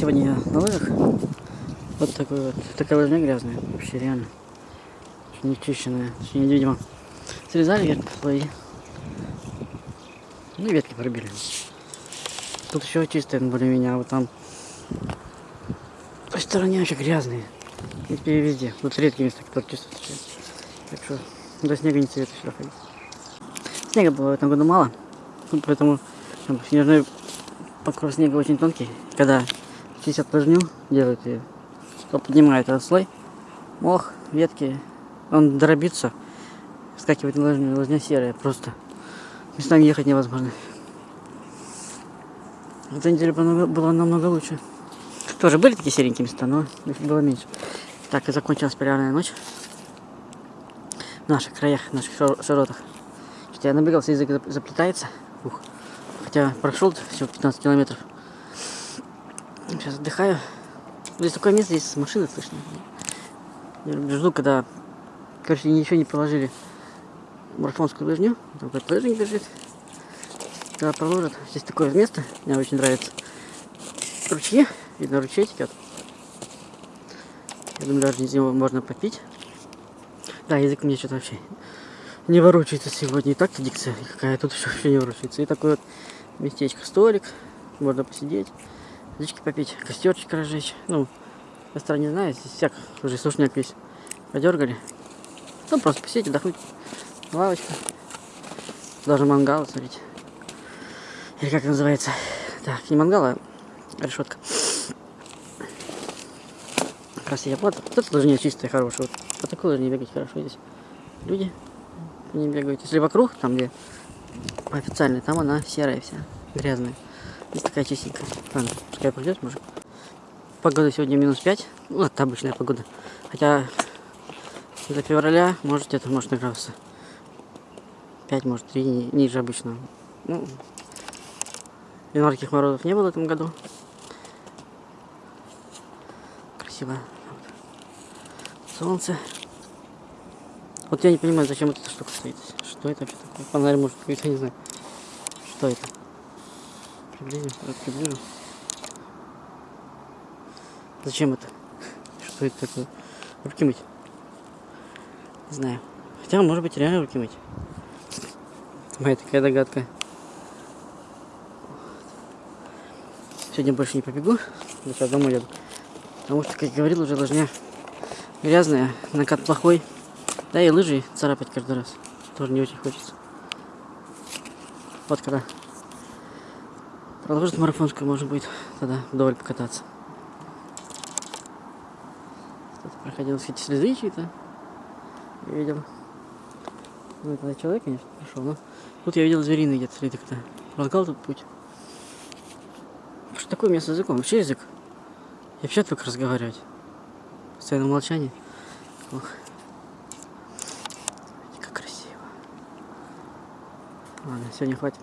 сегодня я на лыжах. Вот такой вот, такая лыжня грязная, вообще реально. Не чищенная, точнее, видимо, срезали вверх слои. Ну и ветки пробили. Тут еще чистые более-менее, а вот там той стороне вообще грязные. В принципе, везде. Вот редкие места, которые чисто. Так что до снега не советую сюда ходить. Снега было в этом году мало, ну, поэтому там, снежной покров снега очень тонкий. Когда чистят лыжню, делают ее, то поднимает этот слой, мох, ветки, он дробится, скакивает на лыжню, лыжня серая просто. Местами ехать невозможно. Эта неделя была, намного лучше. Тоже были такие серенькие места, но их было меньше. Так, и закончилась полярная ночь. В наших краях, в наших широтах. Что я набегался, язык заплетается. Ух. Хотя прошел всего 15 километров. Сейчас отдыхаю. Здесь такое место, здесь машины слышно. Жду, когда, короче, ничего не положили марафонскую лыжню. Там какой-то лыжник бежит. Когда проложат. Здесь такое место, мне очень нравится. Ручьи, видно ручей текет. Я думаю, даже из него можно попить. Да, язык мне что-то вообще не ворочается сегодня. И так-то дикция какая, тут еще вообще не ворочается. И такой вот местечко, столик, можно посидеть, водички попить, костерчик разжечь. Ну, стороне не знаю, здесь всяк уже сушняк весь подергали. Ну, просто посидеть, отдохнуть. Лавочка. Даже мангал, смотрите. Или как называется? Так, не мангал, а решетка. Красиво. Вот, вот это лыжня чистая, хорошая. Вот по такой лыжне бегать хорошо здесь. Люди не бегают. Если вокруг, там где официальная, там она серая вся, грязная. Здесь такая чистенькая. Ладно, пускай пойдет, может. Погода сегодня минус 5. Ну, это обычная погода. Хотя до февраля, может, где-то может награться. 5, может, 3 ниже обычного. Ну, январских морозов не было в этом году. Красиво. Солнце. Вот я не понимаю, зачем эта штука стоит. Что это вообще такое? Фонарь может какой-то, не знаю. Что это? Приблизим, вот приближу. Зачем это? Что это такое? Руки мыть? Не знаю. Хотя, может быть, реально руки мыть. Моя такая догадка. Сегодня больше не побегу. Сейчас домой еду. Потому что, как я говорил, уже лыжня грязная, накат плохой. Да и лыжи царапать каждый раз. Тоже не очень хочется. Вот когда продолжит марафонскую, может быть, тогда вдоволь покататься. Кто-то проходил эти следы чьи-то. Видел. Ну, это человек, конечно, прошел, но тут я видел звериный где-то следы, когда разгал тут путь. Что такое место с языком? Вообще язык? Я вообще только разговаривать. Постоянно молчание. Ох. Как красиво. Ладно, сегодня хватит.